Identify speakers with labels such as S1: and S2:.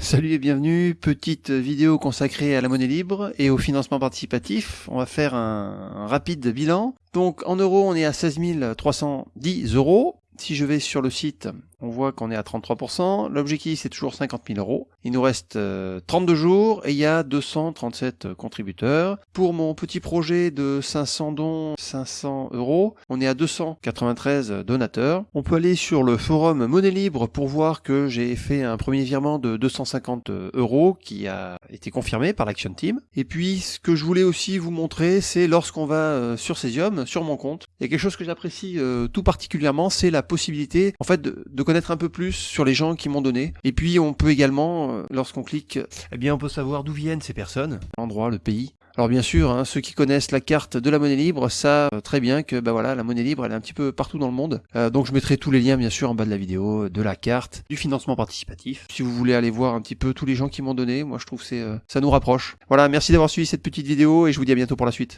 S1: Salut et bienvenue, petite vidéo consacrée à la monnaie libre et au financement participatif. On va faire un, rapide bilan. Donc en euros, on est à 16 310 euros. Si je vais sur le site, on voit qu'on est à 33%. L'objectif, c'est toujours 50 000 euros. Il nous reste 32 euh, jours et il y a 237 contributeurs. Pour mon petit projet de 500 dons, 500 euros, on est à 293 donateurs. On peut aller sur le forum Monnaie Libre pour voir que j'ai fait un premier virement de 250 euros qui a été confirmé par l'Action Team. Et puis, ce que je voulais aussi vous montrer, c'est lorsqu'on va euh, sur Cesium, sur mon compte, il y a quelque chose que j'apprécie euh, tout particulièrement, c'est la possibilité en fait de, connaître un peu plus sur les gens qui m'ont donné. Et puis on peut également, euh, lorsqu'on clique, eh bien on peut savoir d'où viennent ces personnes, l'endroit, le pays. Alors bien sûr, hein, ceux qui connaissent la carte de la monnaie libre savent très bien que bah voilà, la monnaie libre elle est un petit peu partout dans le monde. Euh, donc je mettrai tous les liens bien sûr en bas de la vidéo, de la carte, du financement participatif. Si vous voulez aller voir un petit peu tous les gens qui m'ont donné, moi je trouve que euh, ça nous rapproche. Voilà, merci d'avoir suivi cette petite vidéo et je vous dis à bientôt pour la suite.